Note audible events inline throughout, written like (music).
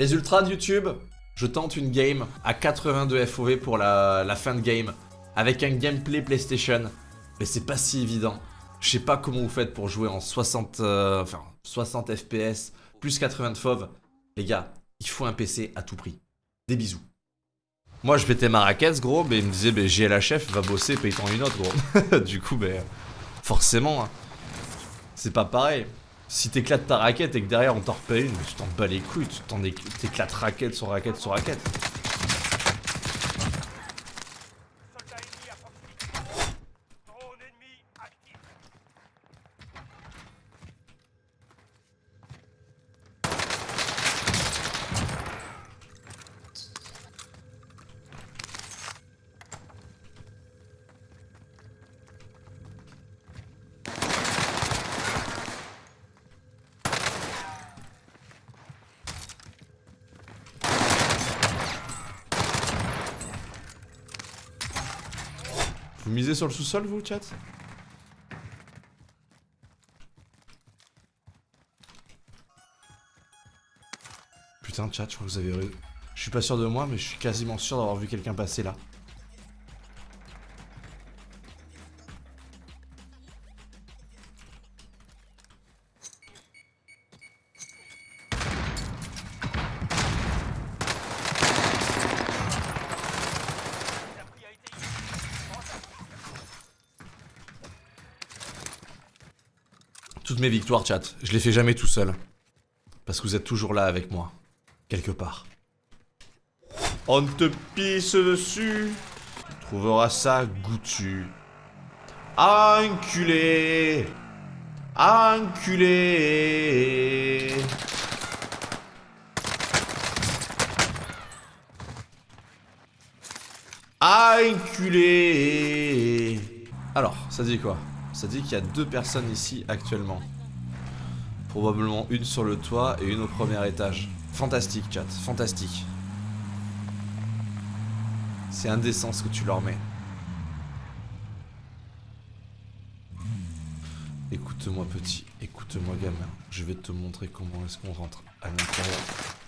Les ultras de YouTube, je tente une game à 82 FOV pour la, fin de game, avec un gameplay PlayStation, mais c'est pas si évident. Je sais pas comment vous faites pour jouer en 60, euh, enfin, 60 FPS, plus 80 de FOV. Les gars, il faut un PC à tout prix. Des bisous. Moi je pétais ma raquette gros, mais il me disait bah, GLHF va bosser, paye-t'en une autre gros. (laughs) du coup, ben, forcément, hein. c'est pas pareil. Si t'éclates ta raquette et que derrière on t'en repaye une, tu t'en bats les couilles, tu t'éclates raquette sur raquette sur raquette. Vous misez sur le sous-sol, vous, chat? Putain, chat, je crois que vous avez... Je suis pas sûr de moi, mais je suis quasiment sûr d'avoir vu quelqu'un passer là. Toutes mes victoires, chat, je les fais jamais tout seul. Parce que vous êtes toujours là avec moi. Quelque part. On te pisse dessus. Tu trouveras ça goûtu. Enculé. Enculé. Enculé. Alors, ça dit quoi? Ça dit qu'il y a deux personnes ici actuellement. Probablement une sur le toit et une au premier étage. Fantastique, chat. Fantastique. C'est indécent ce que tu leur mets. Écoute-moi petit, écoute-moi gamin. Je vais te montrer comment est-ce qu'on rentre à l'intérieur.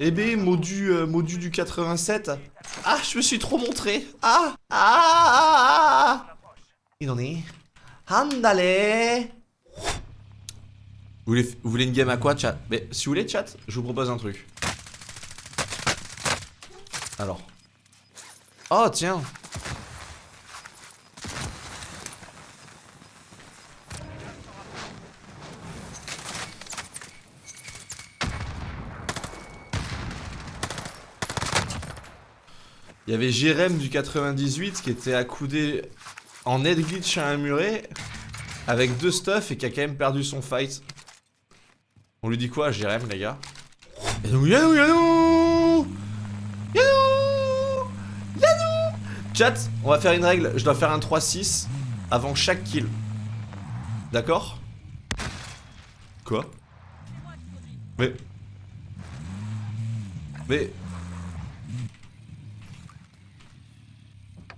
Eh ben, modu, euh, modu du 87. Ah, je me suis trop montré. Ah, ah, ah, ah. Il en est. Handale. Vous voulez, vous voulez une game à quoi, chat? Mais si vous voulez, chat, je vous propose un truc. Alors. Oh, tiens. Il y avait Jérém du 98 qui était accoudé en net glitch à un muret avec deux stuff et qui a quand même perdu son fight. On lui dit quoi Jérém les gars? Yanou Yanou Chat, on va faire une règle, je dois faire un 3-6 avant chaque kill. D'accord? Quoi? Mais... Mais...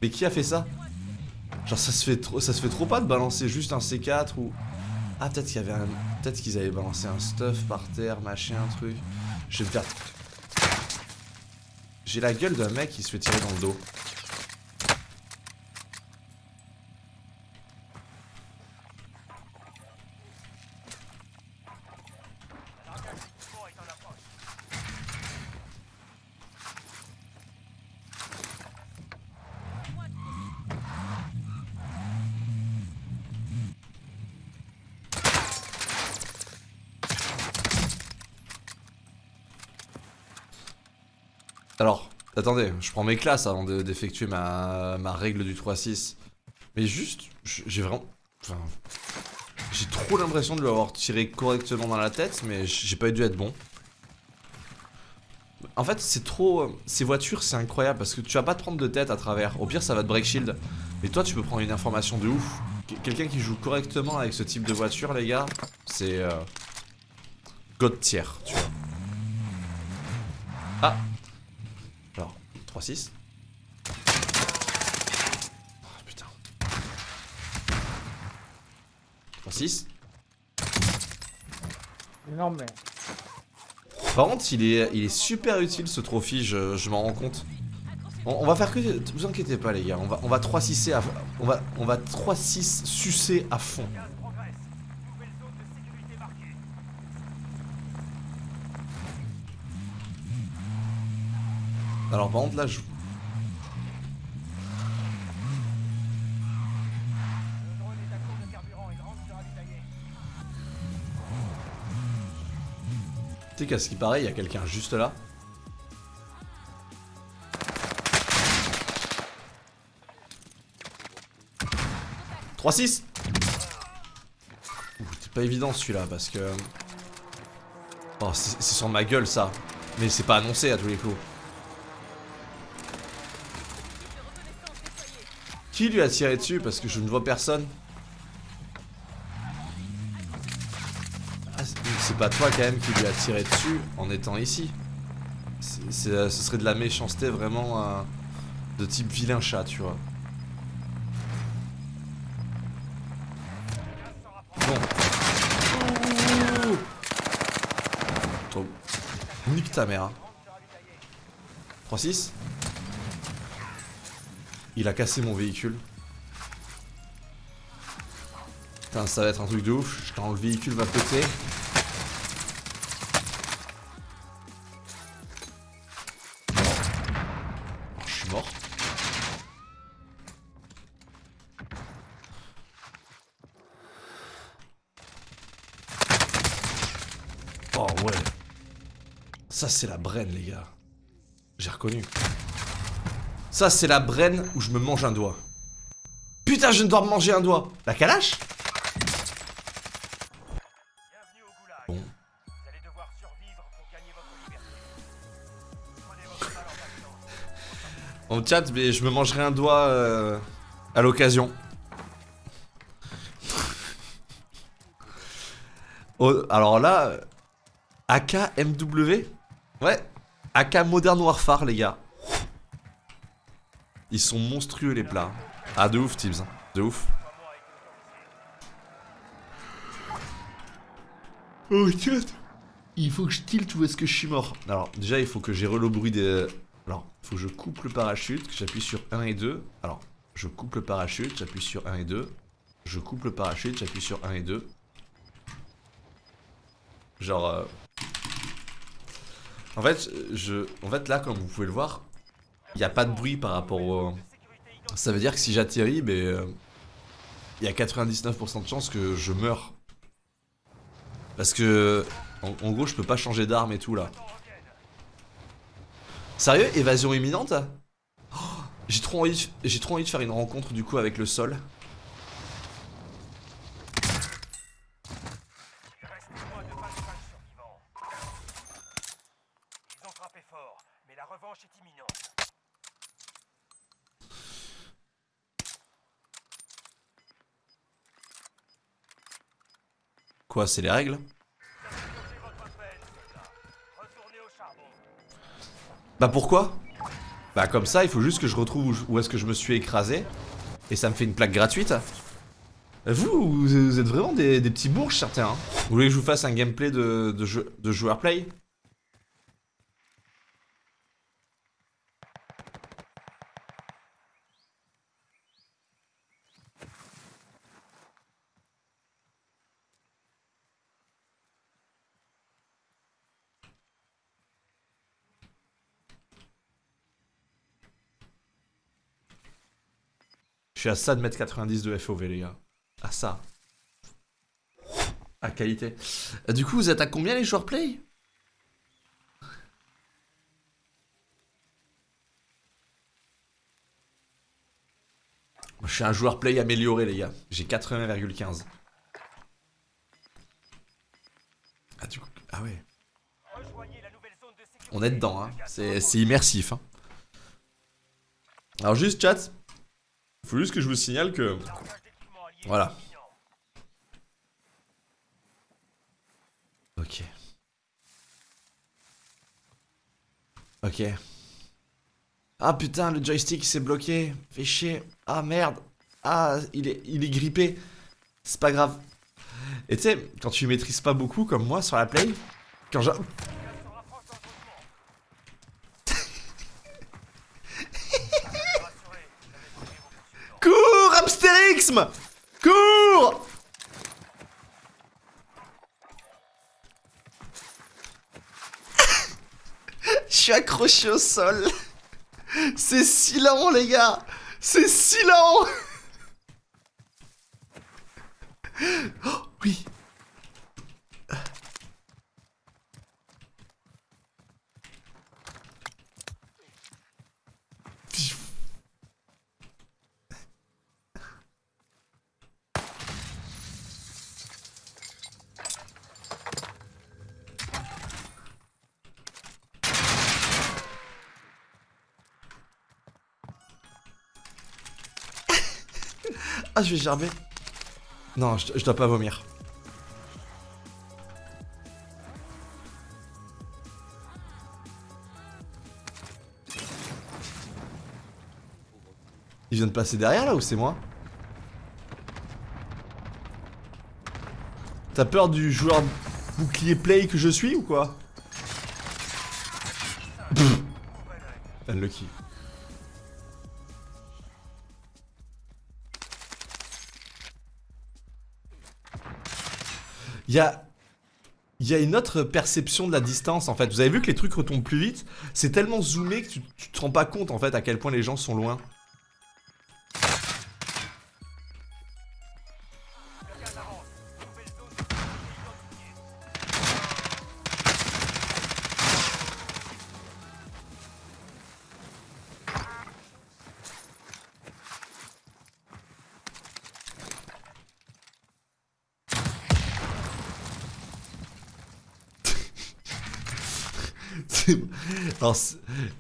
Mais qui a fait ça? Genre ça se fait trop, ça se fait trop pas de balancer juste un C4 ou... Ah peut-être qu'il y avait un... Peut-être qu'ils avaient balancé un stuff par terre, machin, truc. Je vais me faire... J'ai la gueule d'un mec qui se fait tirer dans le dos. Alors, attendez, je prends mes classes avant d'effectuer ma, règle du 3-6. Mais juste, j'ai vraiment... Enfin, j'ai trop l'impression de lui avoir tiré correctement dans la tête, mais j'ai pas dû être bon. En fait, c'est trop... Ces voitures, c'est incroyable parce que tu vas pas te prendre de tête à travers. Au pire, ça va te break shield. Mais toi, tu peux prendre une information de ouf. Qu- Quelqu'un qui joue correctement avec ce type de voiture, les gars, c'est... Euh... God tier. Ah 3-6. Oh, putain. 3-6. Non mais. Par contre, il est, il est super utile ce trophy, je, je m'en rends compte. On, on va faire que. Vous inquiétez pas, les gars, on va, on va 3-6 à. On va, on va 3-6 sucer à fond. Par contre, là, je. Tu sais qu'à ce qui paraît, il y a quelqu'un juste là. « 3-6 » Ouh, C'est pas évident celui-là parce que... Oh, c'est sur ma gueule ça. Mais c'est pas annoncé à tous les coups. Qui lui a tiré dessus? Parce que je ne vois personne Ah, c'est- pas toi quand même qui lui a tiré dessus en étant ici. Euh, ce serait de la méchanceté vraiment euh, de type vilain chat, tu vois. Bon. Nique ta mère. hein. 3-6 Il a cassé mon véhicule. Putain, ça va être un truc de ouf. Quand le véhicule va péter. Oh, je suis mort. Oh ouais. Ça c'est la brenne les gars. J'ai reconnu. Ça c'est la brenne où je me mange un doigt. Putain je ne dois me manger un doigt. La calache. Bon. En chat, mais je me mangerai un doigt euh, à l'occasion. (laughs) Oh, alors là, euh, AK MW Ouais, AK Modern Warfare, les gars. Ils sont monstrueux, les plats. Ah, de ouf, Tibbs. De ouf. Oh, chat Il faut que je tilte où est-ce que je suis mort Alors, déjà, il faut que j'ai le bruit des... Alors, il faut que je coupe le parachute, que j'appuie sur 1 et 2. Alors, je coupe le parachute, j'appuie sur 1 et 2. Je coupe le parachute, j'appuie sur 1 et 2. Genre... euh, En fait, je... En fait, là, comme vous pouvez le voir, il n'y a pas de bruit par rapport au... Ça veut dire que si j'atterris, ben... euh, Il y a 99% de chances que je meure. Parce que... En, gros, je peux pas changer d'arme et tout, là. Sérieux? Évasion imminente? Oh, J'ai trop, trop envie de faire une rencontre du coup avec le sol. Il reste moins de 25 survivants. Ils ont frappé fort, mais la revanche est imminente. Quoi, c'est les règles. Bah pourquoi? Bah comme ça, il faut juste que je retrouve où, est-ce que je me suis écrasé. Et ça me fait une plaque gratuite. Vous, vous, vous êtes vraiment des, des petits bourges certains. hein. Vous voulez que je vous fasse un gameplay de, de, jeu, de joueur play? Je suis à ça de mettre 90 de FOV les gars. À ça. À qualité. Euh, Du coup, vous êtes à combien les joueurs play? Je suis un joueur play amélioré les gars. J'ai 80,15. Ah du coup... Ah ouais. On est dedans, hein. C'est c'est immersif. Hein. Alors juste chat, faut juste que je vous signale que... Voilà. Ok. Ok. Ah putain, le joystick s'est bloqué. Fait chier. Ah merde. Ah, il est, il est grippé. C'est pas grave. Et tu sais, quand tu maîtrises pas beaucoup comme moi sur la play, quand je... Se rapproche dangereusement. Rassurez, vous avez trouvé vos poursuivants. Cours, Cours Je suis accroché au sol. C'est si lent, les gars C'est si lent Oh, oui Ah, je vais gerber. Non, je, dois pas vomir. Il vient de passer derrière là ou c'est moi? T'as peur du joueur bouclier play que je suis ou quoi? Unlucky. Il y a... Une autre perception de la distance en fait. Vous avez vu que les trucs retombent plus vite? C'est tellement zoomé que tu, tu te rends pas compte en fait à quel point les gens sont loin.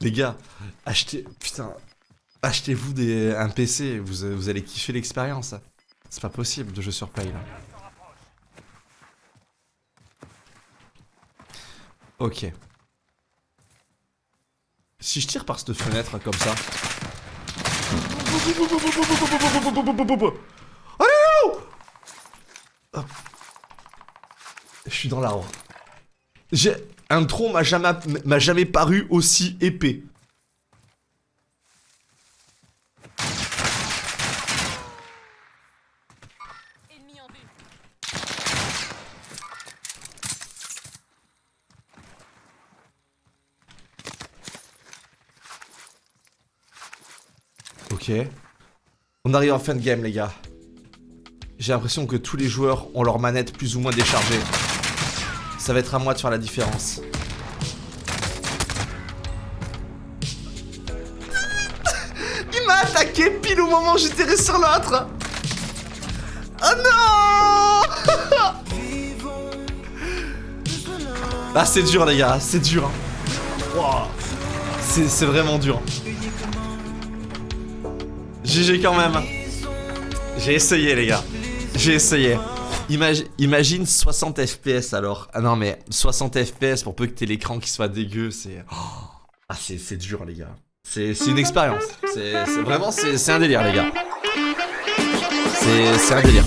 Les gars, achetez, putain, achetez-vous un PC, vous, vous allez kiffer l'expérience. C'est pas possible de jeu sur play là. Ok. Si je tire par cette fenêtre comme ça. Allez. Je suis dans l'arbre. J'ai un tronc m'a jamais m'a jamais paru aussi épais. Ok. On arrive en fin de game, les gars. J'ai l'impression que tous les joueurs ont leur manette plus ou moins déchargée. Ça va être à moi de faire la différence. (laughs) Il m'a attaqué pile au moment où j'étais sur l'autre. Oh non (laughs) Ah c'est dur les gars, c'est dur. hein. C'est vraiment dur. GG quand même. J'ai essayé les gars. J'ai essayé. Imagi- imagine 60 FPS alors. Ah non mais 60 FPS pour peu que t'aies l'écran qui soit dégueu, c'est... Oh. Ah c'est dur les gars. C'est une expérience. C'est vraiment c'est un délire les gars. C'est un délire.